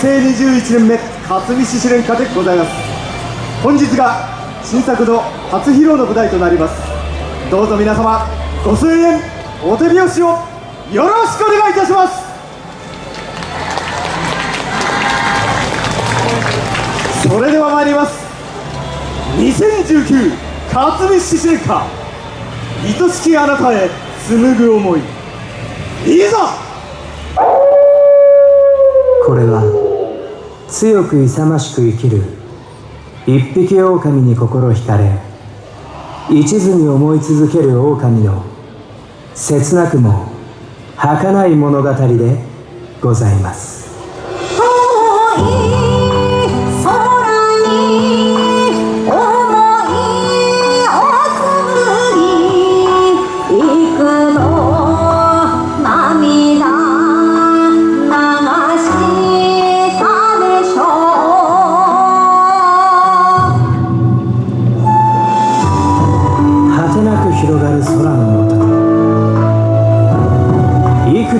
成21年目勝見獅子連歌でございます本日が新作の初披露の舞台となります。どうぞ皆様ご声援お手拍子を。よろしくお願いいたしますそれでは参ります。2019勝見獅子連歌愛しきあなたへ紡ぐ思い。いざ！これは強く勇ましく生きる。一匹狼に心惹かれ一途に思い続ける狼の切なくも儚い物語でございます。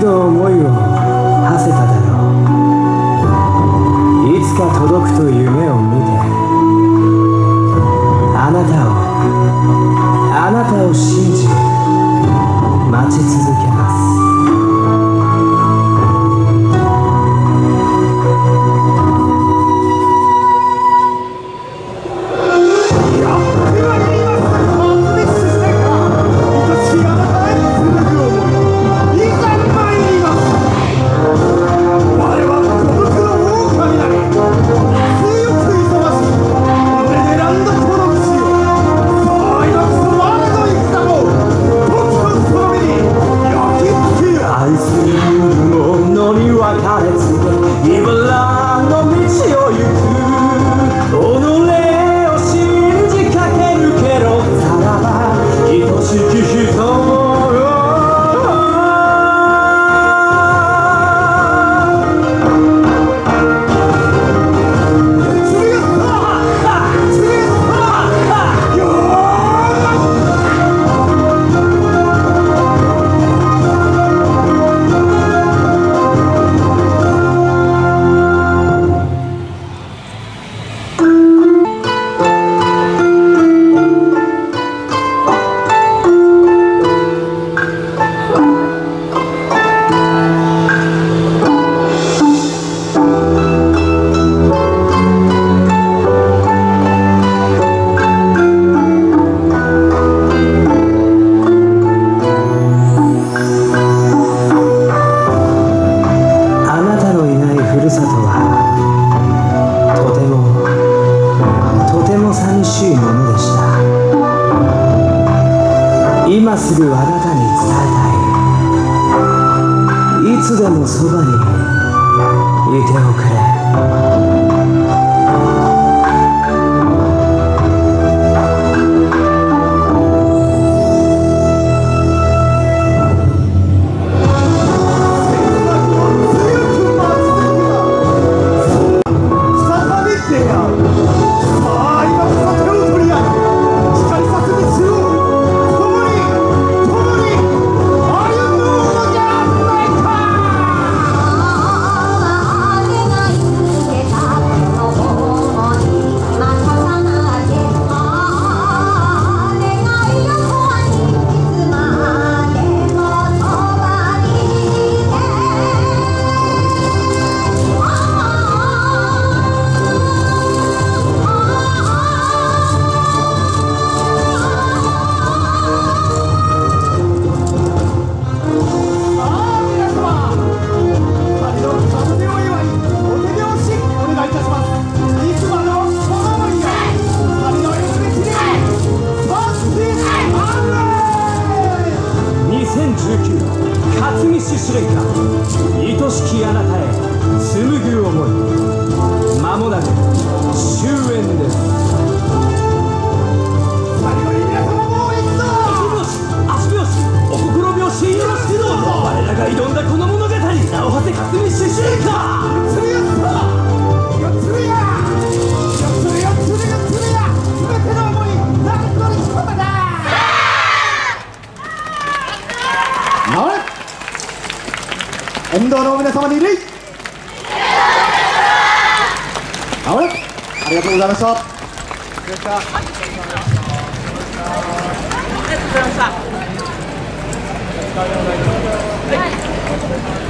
the 今すぐあなたに伝えたい。いつでもそばにいておくれ。級勝見獅子連歌愛しきあなたへ紡ぐ思い。間もなく終焉です。れ沿道の皆様に礼。れありがとうございました。ありがとうございました。